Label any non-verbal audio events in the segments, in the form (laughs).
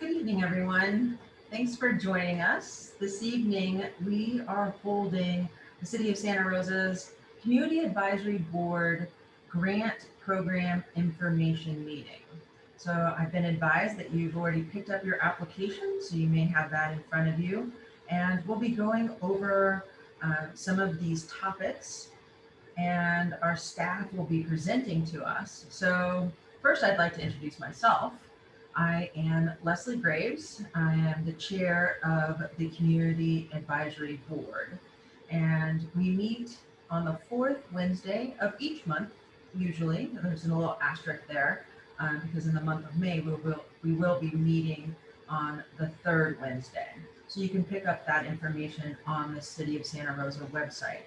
Good evening, everyone. Thanks for joining us. This evening, we are holding the City of Santa Rosa's Community Advisory Board Grant Program Information Meeting. So I've been advised that you've already picked up your application, so you may have that in front of you. And we'll be going over uh, some of these topics and our staff will be presenting to us. So first I'd like to introduce myself. I am Leslie Graves. I am the chair of the Community Advisory Board. And we meet on the fourth Wednesday of each month, usually. There's a little asterisk there um, because in the month of May, we will, we will be meeting on the third Wednesday. So you can pick up that information on the City of Santa Rosa website.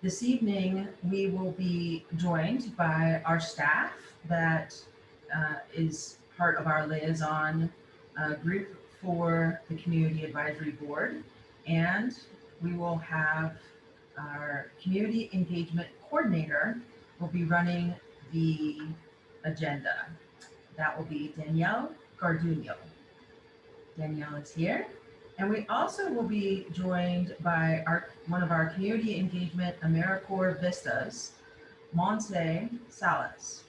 This evening, we will be joined by our staff that uh, is part of our liaison uh, group for the Community Advisory Board. And we will have our Community Engagement Coordinator will be running the agenda. That will be Danielle Garduno. Danielle is here. And we also will be joined by our one of our community engagement AmeriCorps Vistas, Monse Salas.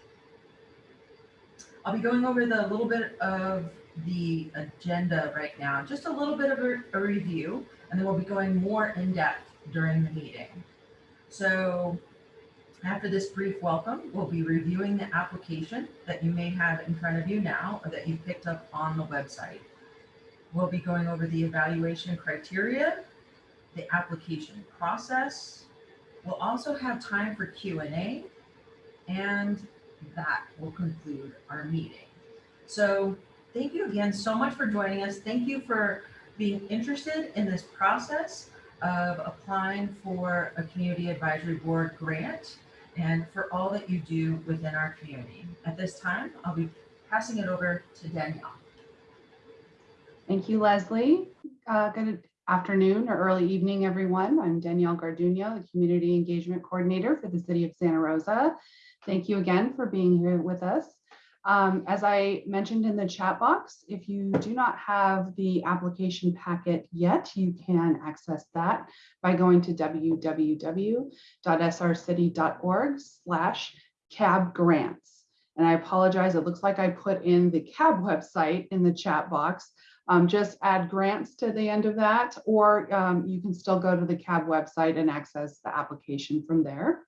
I'll be going over the little bit of the agenda right now, just a little bit of a, a review, and then we'll be going more in depth during the meeting. So after this brief welcome, we'll be reviewing the application that you may have in front of you now or that you picked up on the website. We'll be going over the evaluation criteria, the application process. We'll also have time for Q&A and that will conclude our meeting. So thank you again so much for joining us. Thank you for being interested in this process of applying for a community advisory board grant and for all that you do within our community. At this time, I'll be passing it over to Danielle. Thank you, Leslie. Uh, good afternoon or early evening, everyone. I'm Danielle Garduno, the Community Engagement Coordinator for the City of Santa Rosa. Thank you again for being here with us. Um, as I mentioned in the chat box, if you do not have the application packet yet, you can access that by going to www.srcity.org slash cab grants. And I apologize, it looks like I put in the cab website in the chat box. Um, just add grants to the end of that, or um, you can still go to the CAB website and access the application from there.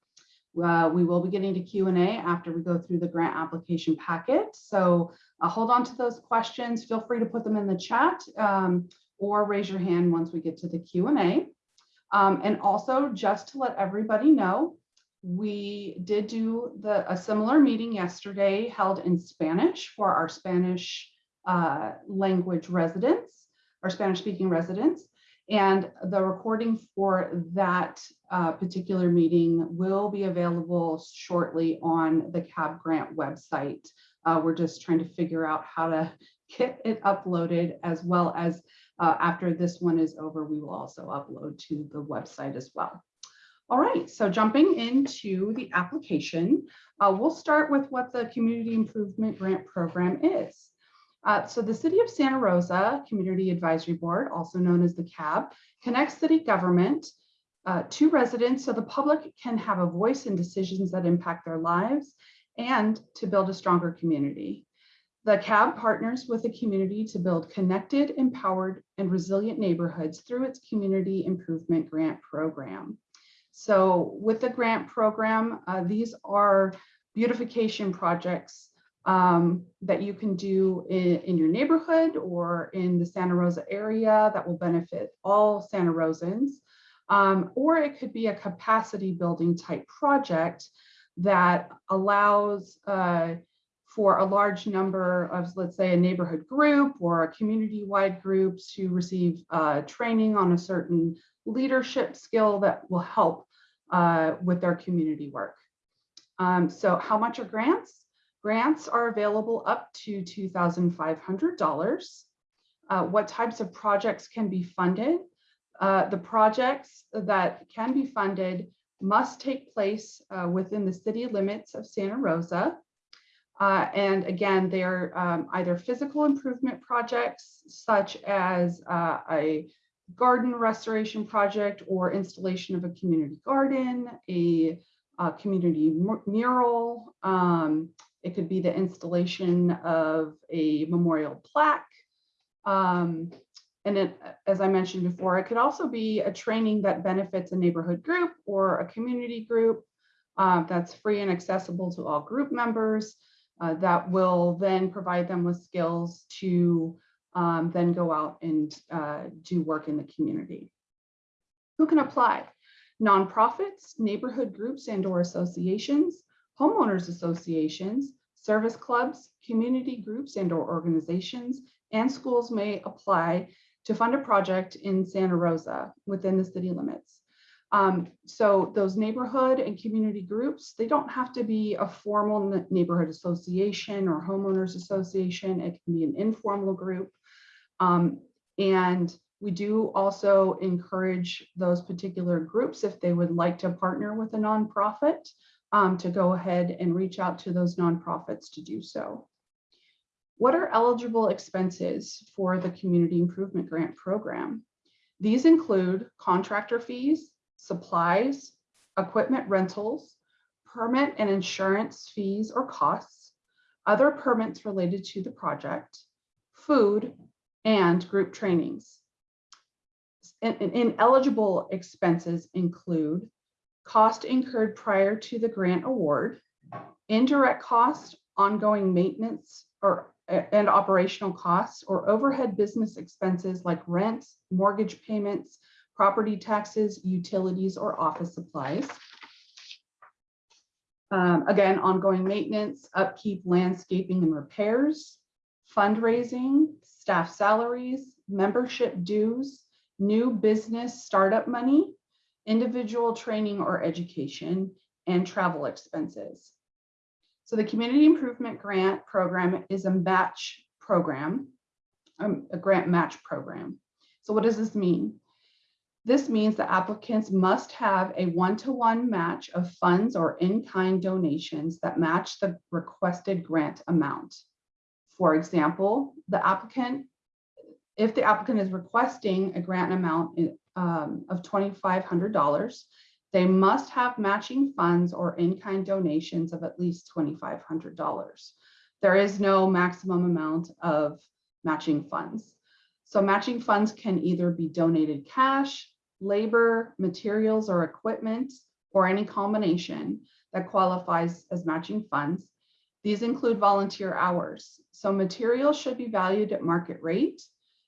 Uh, we will be getting to Q&A after we go through the grant application packet. So uh, hold on to those questions. Feel free to put them in the chat um, or raise your hand once we get to the Q&A. Um, and also just to let everybody know, we did do the a similar meeting yesterday held in Spanish for our Spanish uh, language residents our Spanish speaking residents. And the recording for that uh, particular meeting will be available shortly on the CAB grant website. Uh, we're just trying to figure out how to (laughs) get it uploaded as well as uh, after this one is over, we will also upload to the website as well. All right, so jumping into the application, uh, we'll start with what the Community Improvement Grant Program is. Uh, so the City of Santa Rosa Community Advisory Board, also known as the CAB, connects city government uh, to residents so the public can have a voice in decisions that impact their lives and to build a stronger community. The CAB partners with the community to build connected, empowered, and resilient neighborhoods through its Community Improvement Grant Program. So with the grant program, uh, these are beautification projects um, that you can do in, in, your neighborhood or in the Santa Rosa area that will benefit all Santa Rosans. Um, or it could be a capacity building type project that allows uh, for a large number of, let's say, a neighborhood group or a community-wide group to receive uh, training on a certain leadership skill that will help uh, with their community work. Um, so how much are grants? Grants are available up to $2,500. Uh, what types of projects can be funded? Uh, the projects that can be funded must take place uh, within the city limits of Santa Rosa. Uh, and again, they're um, either physical improvement projects such as uh, a garden restoration project or installation of a community garden, a, community mu- mural. um, it could be the installation of a memorial plaque. Um, and it, as I mentioned before, it could also be a training that benefits a neighborhood group or a community group uh, that's free and accessible to all group members uh, that will then provide them with skills to um, then go out and uh, do work in the community. Who can apply? Nonprofits, neighborhood groups and or associations, homeowners associations, service clubs, community groups and or organizations, and schools may apply to fund a project in Santa Rosa within the city limits. Um, so those neighborhood and community groups, they don't have to be a formal neighborhood association or homeowners association. It can be an informal group. Um, and we do also encourage those particular groups, if they would like to partner with a nonprofit, um, to go ahead and reach out to those nonprofits to do so. What are eligible expenses for the Community Improvement Grant Program? These include contractor fees, supplies, equipment rentals, permit and insurance fees or costs, other permits related to the project, food, and group trainings. In- in- Ineligible expenses include cost incurred prior to the grant award, indirect cost, ongoing maintenance or and operational costs or overhead business expenses like rent, mortgage payments, property taxes, utilities, or office supplies. Um, again, ongoing maintenance, upkeep, landscaping and repairs, fundraising, staff salaries, membership dues, new business startup money, individual training or education, and travel expenses. So the Community Improvement Grant Program is a match program, um, a grant match program. So what does this mean? This means the applicants must have a one-to-one match of funds or in-kind donations that match the requested grant amount. For example, the applicant, if the applicant is requesting a grant amount um, of twenty-five hundred dollars, they must have matching funds or in-kind donations of at least twenty-five hundred dollars. There is no maximum amount of matching funds. So matching funds can either be donated cash, labor, materials, or equipment, or any combination that qualifies as matching funds. These include volunteer hours. So materials should be valued at market rate.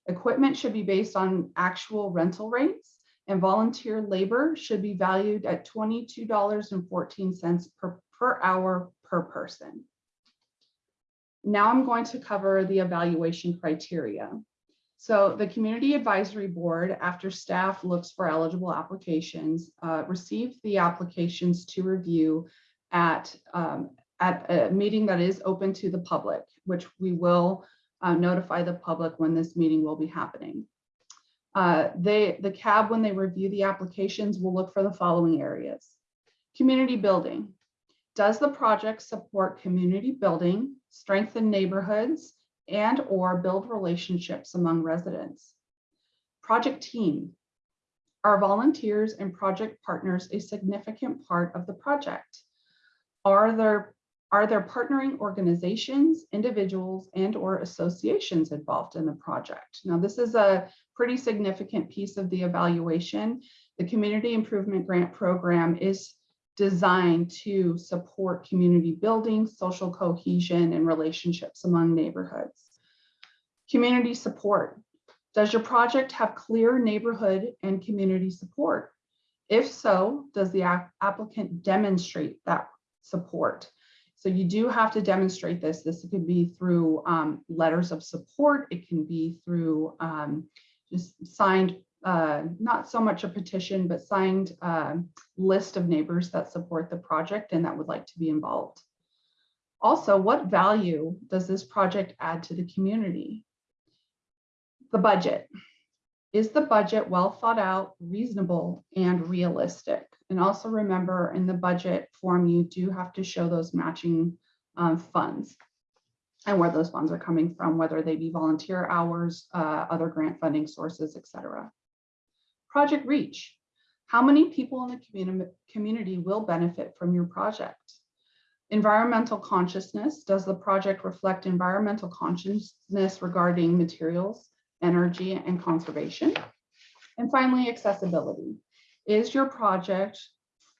Equipment should be based on actual rental rates and volunteer labor should be valued at twenty-two dollars and fourteen cents per, per hour per person. Now I'm going to cover the evaluation criteria. So the Community Advisory Board, after staff looks for eligible applications, uh, received the applications to review at, um, at a meeting that is open to the public, which we will uh, notify the public when this meeting will be happening. Uh, they, the CAB, when they review the applications, will look for the following areas. Community building. Does the project support community building, strengthen neighborhoods, and or build relationships among residents? Project team. Are volunteers and project partners a significant part of the project? Are there, are there partnering organizations, individuals, and or associations involved in the project? Now, this is a pretty significant piece of the evaluation. The Community Improvement Grant Program is designed to support community building, social cohesion, and relationships among neighborhoods. Community support. Does your project have clear neighborhood and community support? If so, does the app- applicant demonstrate that support? So you do have to demonstrate this. This could be through um, letters of support. It can be through um, just signed, uh, not so much a petition, but signed uh, list of neighbors that support the project and that would like to be involved. Also, what value does this project add to the community? The budget. Is the budget well thought out, reasonable, and realistic? And also remember in the budget form, you do have to show those matching um, funds and where those funds are coming from, whether they be volunteer hours, uh, other grant funding sources, et cetera. Project Reach. How many people in the community will benefit from your project? Environmental consciousness. Does the project reflect environmental consciousness regarding materials, energy, and conservation? And finally, accessibility. Is your project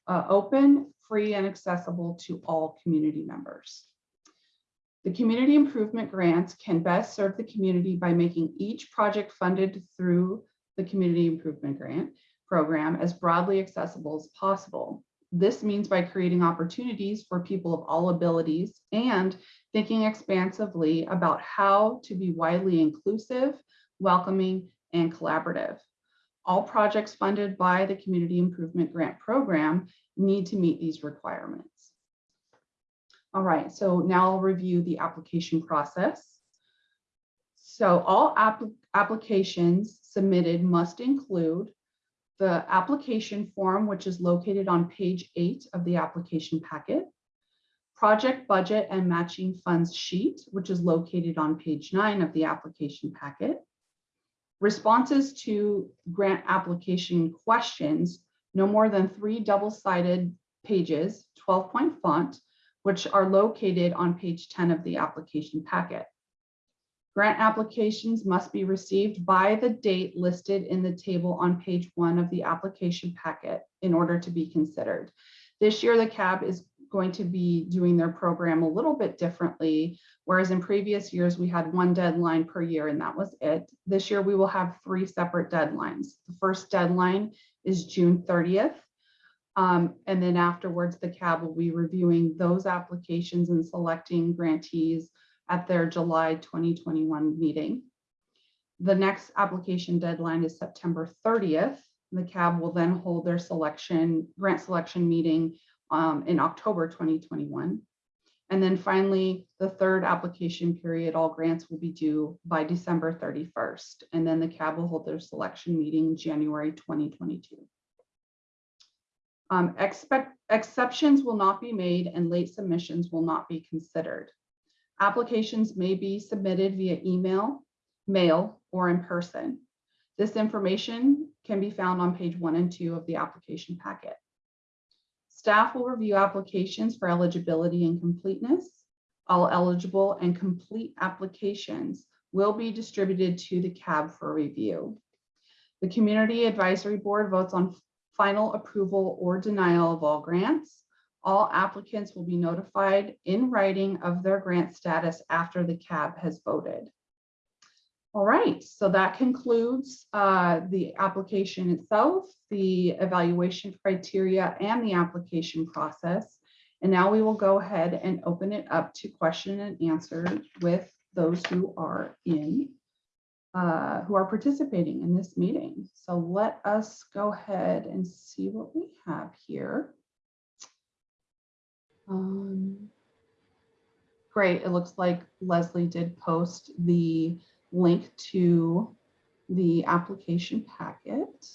uh, open, free, and accessible to all community members? The community improvement grants can best serve the community by making each project funded through the community improvement grant program as broadly accessible as possible. This means by creating opportunities for people of all abilities and thinking expansively about how to be widely inclusive, welcoming, and collaborative. All projects funded by the Community Improvement Grant Program need to meet these requirements. All right, so now I'll review the application process. So all app applications submitted must include the application form, which is located on page eight of the application packet, project budget and matching funds sheet, which is located on page nine of the application packet, responses to grant application questions, no more than three double-sided pages, 12 point font, which are located on page 10 of the application packet. Grant applications must be received by the date listed in the table on page one of the application packet in order to be considered. This year, the CAB is going to be doing their program a little bit differently, whereas in previous years, we had one deadline per year and that was it. This year, we will have three separate deadlines. The first deadline is June 30th. Um, and then afterwards, the CAB will be reviewing those applications and selecting grantees at their July 2021 meeting. The next application deadline is September 30th. The CAB will then hold their selection, grant selection meeting um, in October 2021. And then finally, the third application period, all grants will be due by December 31st. And then the CAB will hold their selection meeting January 2022. Um, expect, exceptions will not be made and late submissions will not be considered. Applications may be submitted via email, mail, or in person. This information can be found on page one and two of the application packet. Staff will review applications for eligibility and completeness. All eligible and complete applications will be distributed to the CAB for review. The Community Advisory Board votes on final approval or denial of all grants. All applicants will be notified in writing of their grant status after the CAB has voted. All right, so that concludes uh, the application itself, the evaluation criteria and the application process. And now we will go ahead and open it up to question and answer with those who are in uh, who are participating in this meeting. So let us go ahead and see what we have here. Um, great, it looks like Leslie did post the link to the application packet.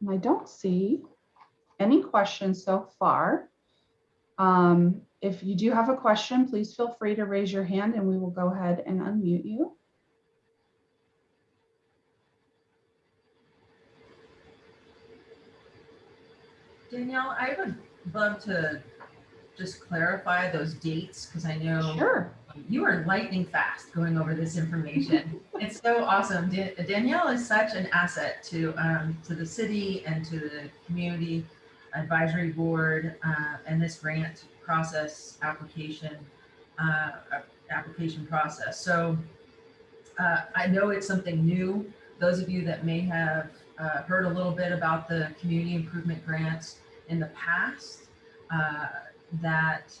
And I don't see any questions so far. Um, if you do have a question, please feel free to raise your hand and we will go ahead and unmute you. Danielle, I would love to just clarify those dates because I know Sure. You are lightning fast going over this information. (laughs) it's so awesome. Da- Danielle is such an asset to um, to the city and to the community advisory board uh, and this grant process application uh, application process. So uh, I know it's something new. Those of you that may have uh, heard a little bit about the community improvement grants in the past, uh, that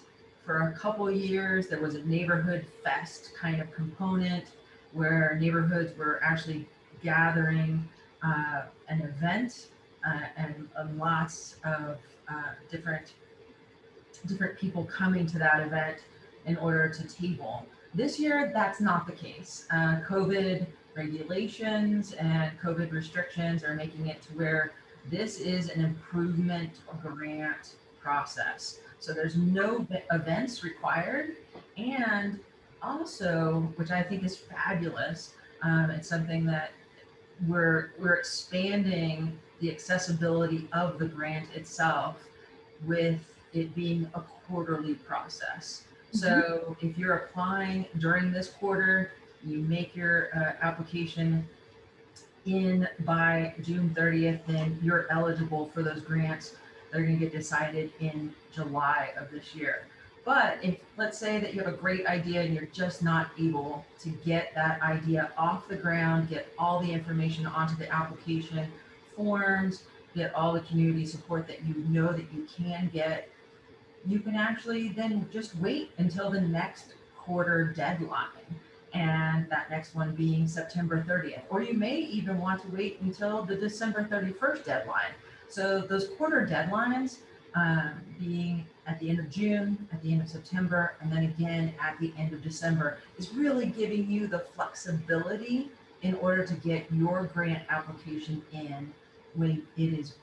for a couple years there was a neighborhood fest kind of component where neighborhoods were actually gathering uh, an event uh, and, lots of uh, different different people coming to that event in order to table. This year, that's not the case. Uh, COVID regulations and COVID restrictions are making it to where this is an improvement grant process. So there's no events required. And also, which I think is fabulous, um, it's something that we're, we're expanding the accessibility of the grant itself with it being a quarterly process. So if you're applying during this quarter, you make your uh, application in by June 30th, then you're eligible for those grants. They're going to get decided in July of this year. But if, let's say that you have a great idea and you're just not able to get that idea off the ground, get all the information onto the application forms, get all the community support that you know that you can get, you can actually then just wait until the next quarter deadline. And that next one being September 30th, or you may even want to wait until the December 31st deadline. So those quarter deadlines um, being at the end of June, at the end of September, and then again at the end of December is really giving you the flexibility in order to get your grant application in when it is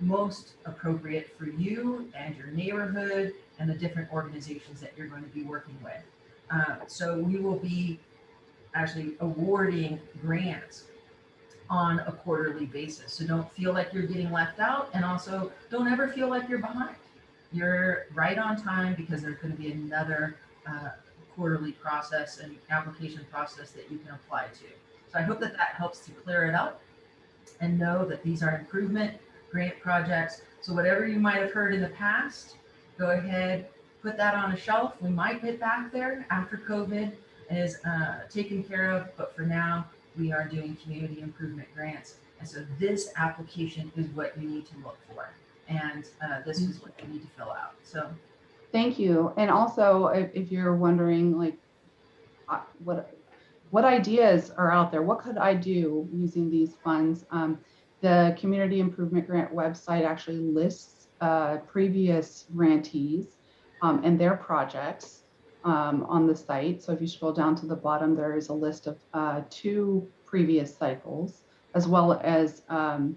most appropriate for you and your neighborhood and the different organizations that you're going to be working with. Uh, so we will be actually awarding grants on a quarterly basis. So don't feel like you're getting left out and also don't ever feel like you're behind. You're right on time because there's going to be another uh, quarterly process and application process that you can apply to. So I hope that that helps to clear it up and know that these are improvement grant projects. So whatever you might have heard in the past, go ahead, put that on a shelf. We might get back there after COVID is uh, taken care of, but for now, we are doing community improvement grants. And so this application is what you need to look for. And uh, this is what you need to fill out. So Thank you. And also, if, if you're wondering, like, uh, what what ideas are out there? What could I do using these funds? Um, the Community Improvement Grant website actually lists uh, previous grantees um, and their projects um, on the site. So if you scroll down to the bottom, there is a list of uh, two previous cycles, as well as um,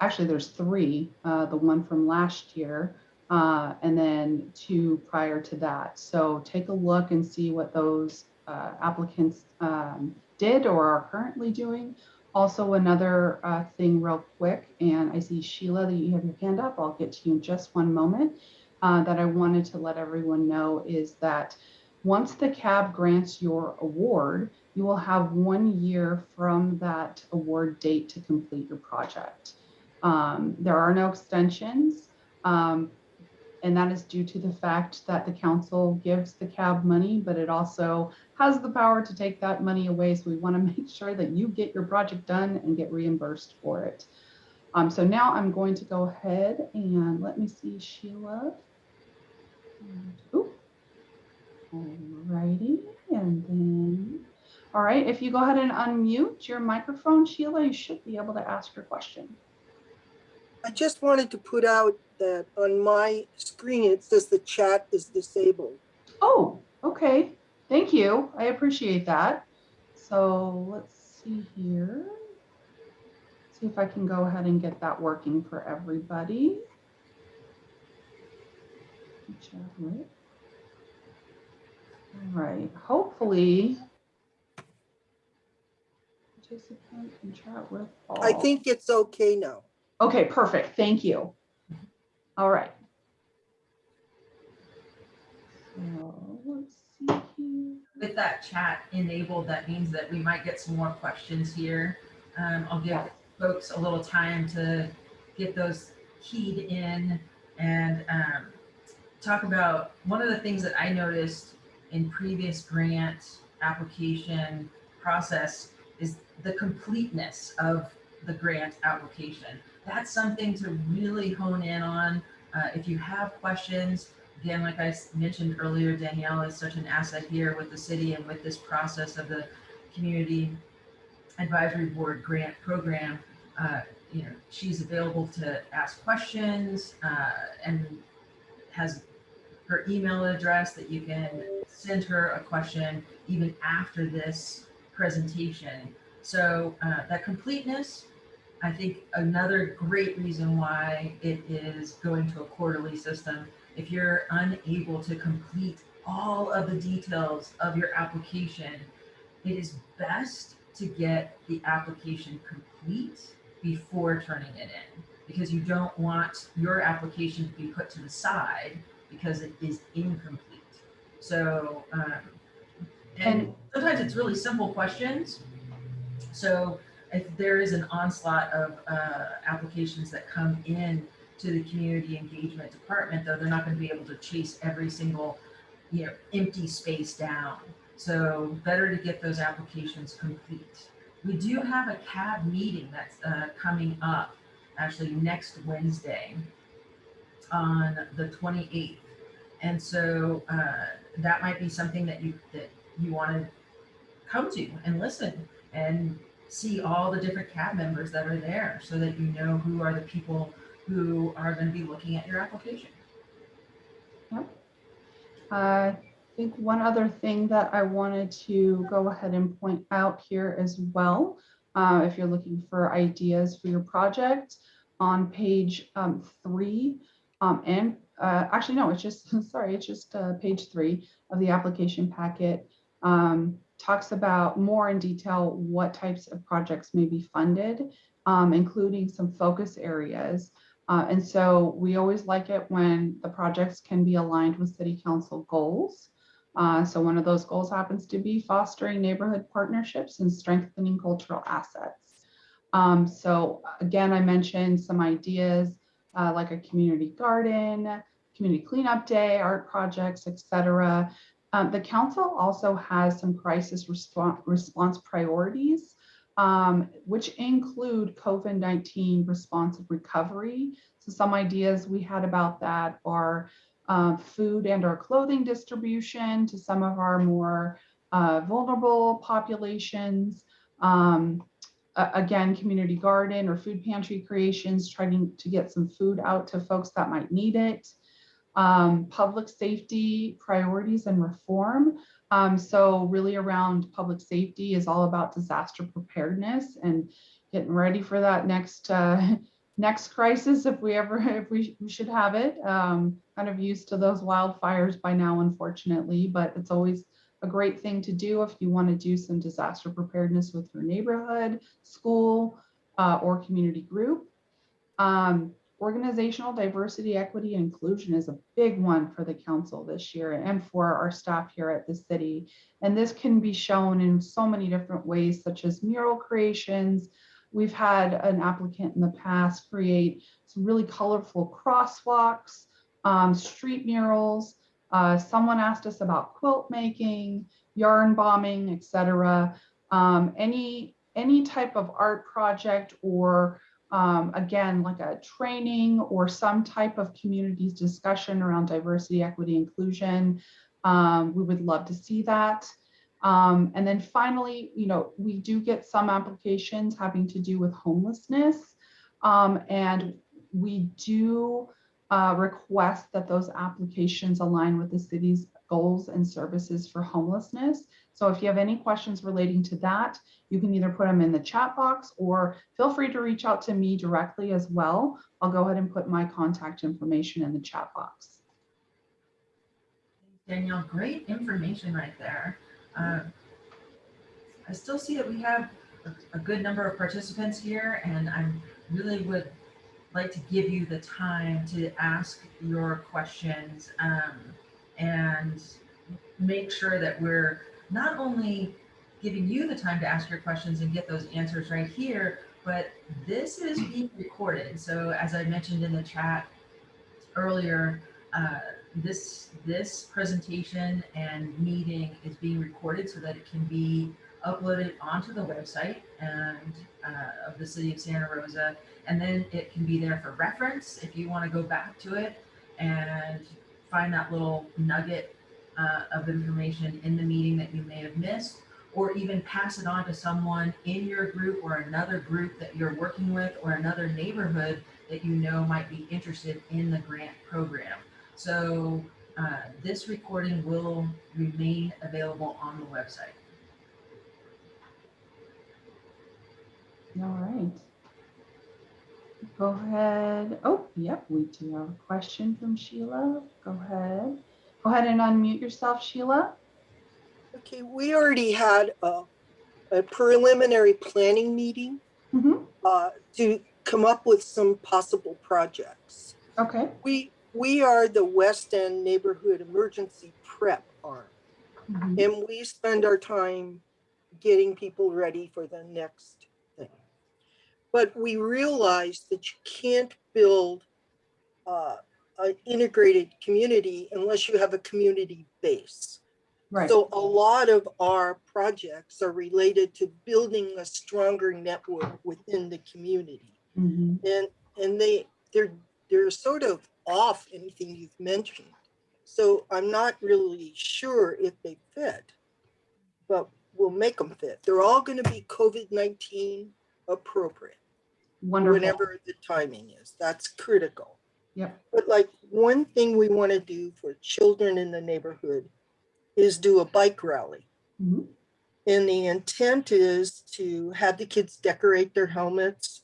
actually there's three. Uh, the one from last year, uh, and then two prior to that. So take a look and see what those uh, applicants um, did or are currently doing. Also, another uh, thing real quick, and I see Sheila that you have your hand up. I'll get to you in just one moment. Uh, that I wanted to let everyone know is that once the CAB grants your award, you will have one year from that award date to complete your project. Um, there are no extensions. Um, and that is due to the fact that the council gives the cab money, but it also has the power to take that money away. So we want to (laughs) make sure that you get your project done and get reimbursed for it. Um, so now I'm going to go ahead and let me see Sheila. And, oop. Alrighty, and then, all right, if you go ahead and unmute your microphone, Sheila, you should be able to ask your question. I just wanted to put out that on my screen, it says the chat is disabled. Oh, okay. Thank you. I appreciate that. So let's see here. See if I can go ahead and get that working for everybody. Chat with. All right, hopefully. Participant can chat with all. I think it's okay now. Okay, perfect. Thank you. All right. So let's see here. with that chat enabled, that means that we might get some more questions here. Um, I'll give Yeah. folks a little time to get those keyed in and um, talk about one of the things that I noticed in previous grant application process is the completeness of the grant application. That's something to really hone in on. Uh, if you have questions, again, like I mentioned earlier, Danielle is such an asset here with the city and with this process of the community advisory board grant program. Uh, you know, she's available to ask questions uh, and has her email address that you can send her a question even after this presentation. So uh, that completeness, I think another great reason why it is going to a quarterly system if you're unable to complete all of the details of your application, it is best to get the application complete before turning it in. Because you don't want your application to be put to the side because it is incomplete. So, um, and sometimes it's really simple questions. So if there is an onslaught of uh, applications that come in to the community engagement department, though, they're not going to be able to chase every single, you know, empty space down. So better to get those applications complete. We do have a CAB meeting that's uh, coming up actually next Wednesday on the 28th. And so uh, that might be something that you that you want to come to and listen and see all the different CAB members that are there so that you know who are the people who are going to be looking at your application. I think one other thing that I wanted to go ahead and point out here as well, uh, if you're looking for ideas for your project, on page um, three, um, and uh, actually, no, it's just, (laughs) sorry, it's just uh, page three of the application packet. um, Talks about more in detail what types of projects may be funded, um, including some focus areas. Uh, and so we always like it when the projects can be aligned with city council goals. Uh, so one of those goals happens to be fostering neighborhood partnerships and strengthening cultural assets. Um, so again, I mentioned some ideas uh, like a community garden, community cleanup day, art projects, etc. Um, the council also has some crisis response, response priorities, um, which include COVID-19 responsive recovery. So some ideas we had about that are uh, food and or clothing distribution to some of our more uh, vulnerable populations. Um, a- again, community garden or food pantry creations, trying to get some food out to folks that might need it. Um, public safety priorities and reform. Um, so really around public safety is all about disaster preparedness and getting ready for that next uh, (laughs) next crisis if we ever (laughs) if we, we should have it. Um, kind of used to those wildfires by now, unfortunately, but it's always a great thing to do if you want to do some disaster preparedness with your neighborhood, school, uh, or community group. Um, organizational diversity, equity, and inclusion is a big one for the council this year and for our staff here at the city. And this can be shown in so many different ways, such as mural creations. We've had an applicant in the past create some really colorful crosswalks, um, street murals. Uh, someone asked us about quilt making, yarn bombing, etc. Um, any any type of art project or um, again, like a training or some type of communities discussion around diversity, equity, inclusion. Um, we would love to see that. Um, and then finally, you know, we do get some applications having to do with homelessness. Um, and we do uh, request that those applications align with the city's goals and services for homelessness. So if you have any questions relating to that, you can either put them in the chat box or feel free to reach out to me directly as well. I'll go ahead and put my contact information in the chat box. Danielle, great information right there. Uh, I still see that we have a, good number of participants here and I really would like to give you the time to ask your questions um, and make sure that we're not only giving you the time to ask your questions and get those answers right here, but this is being recorded. So as I mentioned in the chat earlier, uh, this this presentation and meeting is being recorded so that it can be uploaded onto the website and uh, of the city of Santa Rosa, and then it can be there for reference if you want to go back to it and find that little nugget uh, of information in the meeting that you may have missed, or even pass it on to someone in your group or another group that you're working with or another neighborhood that you know might be interested in the grant program. So uh, this recording will remain available on the website. All right. Go ahead. Oh, yep, we do have a question from Sheila. Go ahead. Go ahead and unmute yourself, Sheila. Okay, we already had a, a preliminary planning meeting Mhm. uh, to come up with some possible projects. Okay. We, we are the West End Neighborhood Emergency Prep Arm, Mhm. and we spend our time getting people ready for the next. But we realized that you can't build uh, an integrated community unless you have a community base. Right. So a lot of our projects are related to building a stronger network within the community. Mhm. And, and they, they're, they're sort of off anything you've mentioned. So I'm not really sure if they fit, but we'll make them fit. They're all gonna be COVID-19 appropriate, Wonderful. whenever the timing is. That's critical. Yep. But like, one thing we wanna do for children in the neighborhood is do a bike rally. Mhm. And the intent is to have the kids decorate their helmets,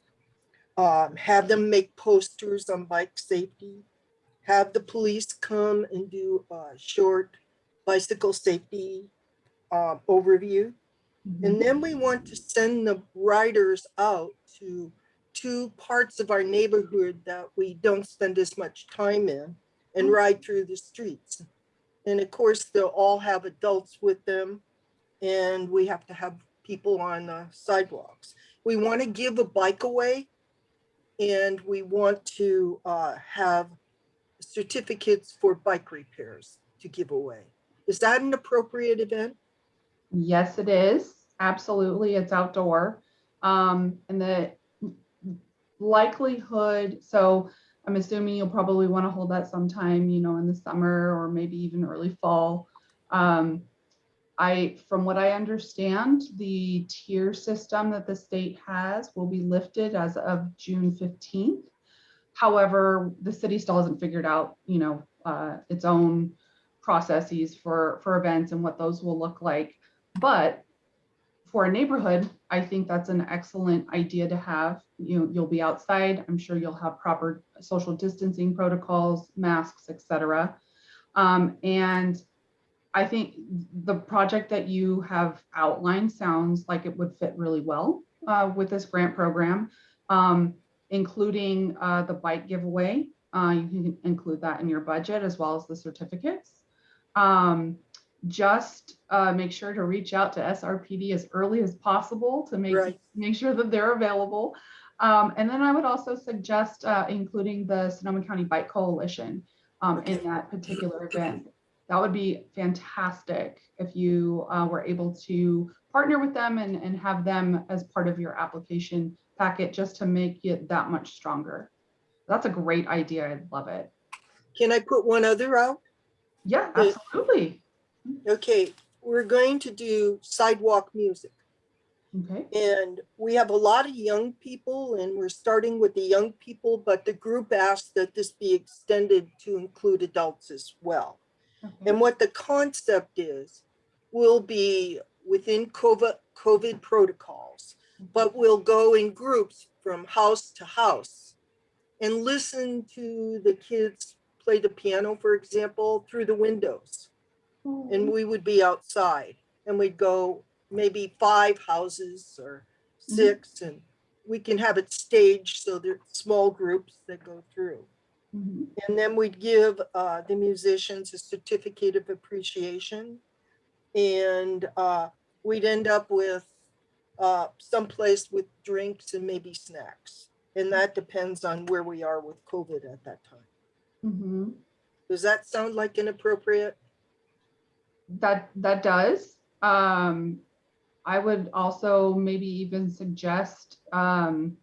um, have them make posters on bike safety, have the police come and do a short bicycle safety um, overview. And then we want to send the riders out to two parts of our neighborhood that we don't spend as much time in and ride through the streets. And of course, they'll all have adults with them and we have to have people on the sidewalks. We want to give a bike away and we want to uh, have certificates for bike repairs to give away. Is that an appropriate event? Yes, it is. Absolutely. It's outdoor. Um, and the likelihood, so I'm assuming you'll probably want to hold that sometime, you know, in the summer or maybe even early fall. Um, I, from what I understand, the tier system that the state has will be lifted as of June 15th. However, the city still hasn't figured out, you know, uh, its own processes for, for events and what those will look like. But for a neighborhood, I think that's an excellent idea to have. You, know, you'll be outside. I'm sure you'll have proper social distancing protocols, masks, et cetera. Um, and I think the project that you have outlined sounds like it would fit really well uh, with this grant program, um, including uh, the bike giveaway. Uh, you can include that in your budget as well as the certificates. Um, just uh, make sure to reach out to SRPD as early as possible to make Right. make sure that they're available. Um, and then I would also suggest uh, including the Sonoma County Bike Coalition um, in that particular event. That would be fantastic if you uh, were able to partner with them and, and have them as part of your application packet just to make it that much stronger. That's a great idea. I love it. Can I put one other out? Yeah, Yeah. absolutely. Okay, we're going to do sidewalk music. Okay. And we have a lot of young people and we're starting with the young people, but the group asked that this be extended to include adults as well. okay. And what the concept is, will be within COVID, COVID protocols, mm-hmm. but we'll go in groups from house to house and listen to the kids play the piano, for example, through the windows. And we would be outside and we'd go maybe five houses or six and we can have it staged so there are small groups that go through. Mhm. And then we'd give uh, the musicians a certificate of appreciation. And uh, we'd end up with uh, someplace with drinks and maybe snacks. And that depends on where we are with COVID at that time. Mhm. Does that sound like inappropriate? That, that does. Um, I would also maybe even suggest, um,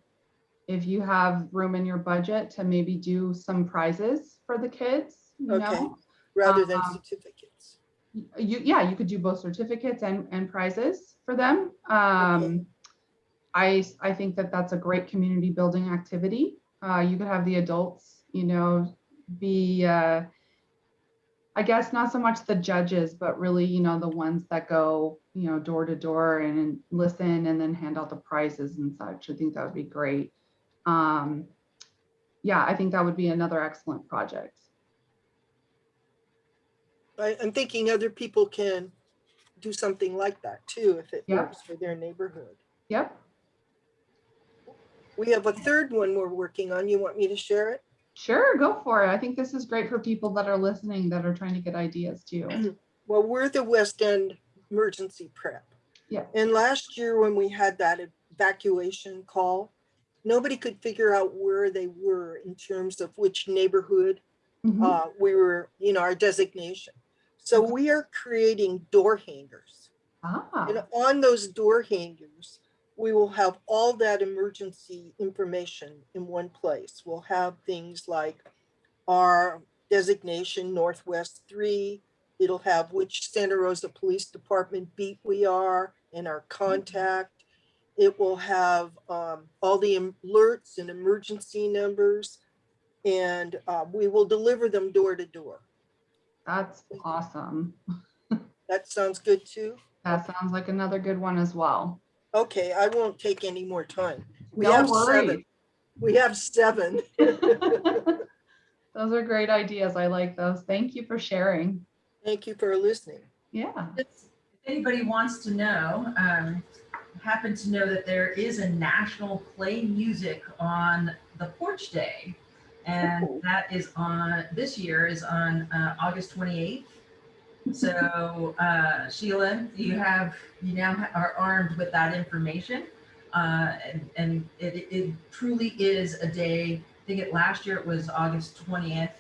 if you have room in your budget to maybe do some prizes for the kids, you Okay. know? Rather than Um, certificates? You, yeah, you could do both certificates and, and prizes for them. Um, i i think that that's a great community building activity. Uh, you could have the adults, you know, be, uh, I guess not so much the judges, but really, you know, the ones that go, you know, door to door and listen and then hand out the prizes and such. I think that would be great. Um, yeah, I think that would be another excellent project. I, I'm thinking other people can do something like that too, if it Yeah. works for their neighborhood. Yep, We have a third one we're working on. You want me to share it? Sure, go for it. I think this is great for people that are listening that are trying to get ideas too. (clears throat) Well, we're the West End Emergency Prep. Yeah. And last year when we had that evacuation call, nobody could figure out where they were in terms of which neighborhood Mhm. uh, we were, you know, our designation. So we are creating door hangers. Ah, And on those door hangers, we will have all that emergency information in one place. We'll have things like our designation Northwest Three. It'll have which Santa Rosa Police Department beat we are and our contact. It will have um, all the alerts and emergency numbers. And uh, we will deliver them door to door. that's awesome. (laughs) That sounds good too? That sounds like another good one as well. Okay, I won't take any more time. We No have worries. seven. We have seven. (laughs) Those are great ideas. I like those. Thank you for sharing. Thank you for listening. Yeah. If anybody wants to know, um, happen to know that there is a national play music on the porch day. And Ooh. that is on, this year is on uh, August 28th. So uh, Sheila, you have, you now are armed with that information. Uh, And, and it, it truly is a day, I think it, last year it was August 20th.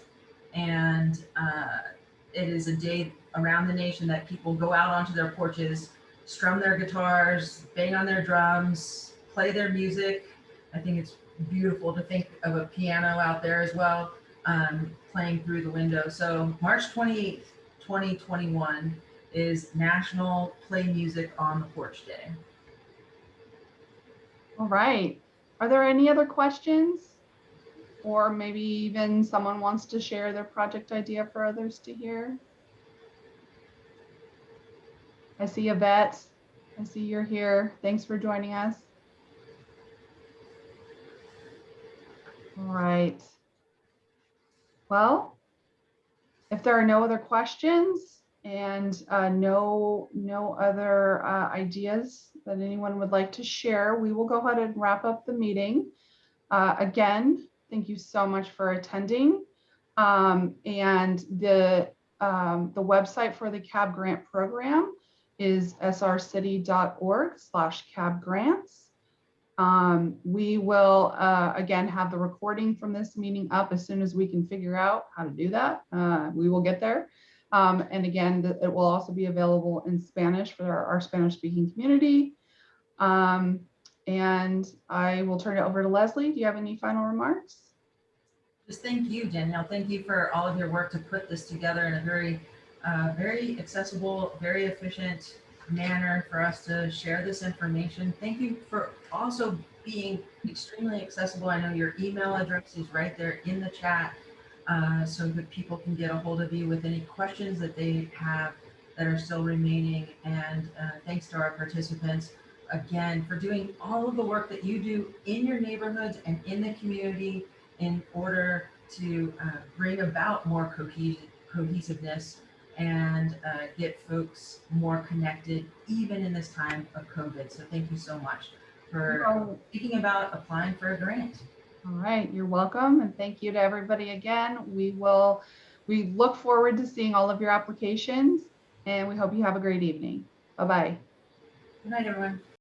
And uh, it is a day around the nation that people go out onto their porches, strum their guitars, bang on their drums, play their music. I think it's beautiful to think of a piano out there as well, um, playing through the window. So March 28th, 2021 is National Play Music on the Porch Day. All right. Are there any other questions? Or maybe even someone wants to share their project idea for others to hear? I see Yvette. I see you're here. Thanks for joining us. All right. Well, if there are no other questions and uh, no, no other uh, ideas that anyone would like to share, we will go ahead and wrap up the meeting. Uh, Again, thank you so much for attending. Um, And the, um, the website for the CAB grant program is srcity.org slash cab grants. Um, we will, uh, again, have the recording from this meeting up as soon as we can figure out how to do that. Uh, we will get there. Um, and again, th- it will also be available in Spanish for our, our Spanish speaking community. Um, and I will turn it over to Leslie. Do you have any final remarks? Just thank you, Danielle. Thank you for all of your work to put this together in a very, uh, very accessible, very efficient manner for us to share this information. Thank you for also being extremely accessible. I know your email address is right there in the chat, uh, so that people can get a hold of you with any questions that they have that are still remaining. And uh, thanks to our participants again for doing all of the work that you do in your neighborhoods and in the community in order to uh, bring about more cohes- cohesiveness and uh, get folks more connected, even in this time of COVID. So thank you so much for thinking about applying for a grant. All right, you're welcome. And thank you to everybody again. We will, we look forward to seeing all of your applications and we hope you have a great evening. Bye-bye. Good night, everyone.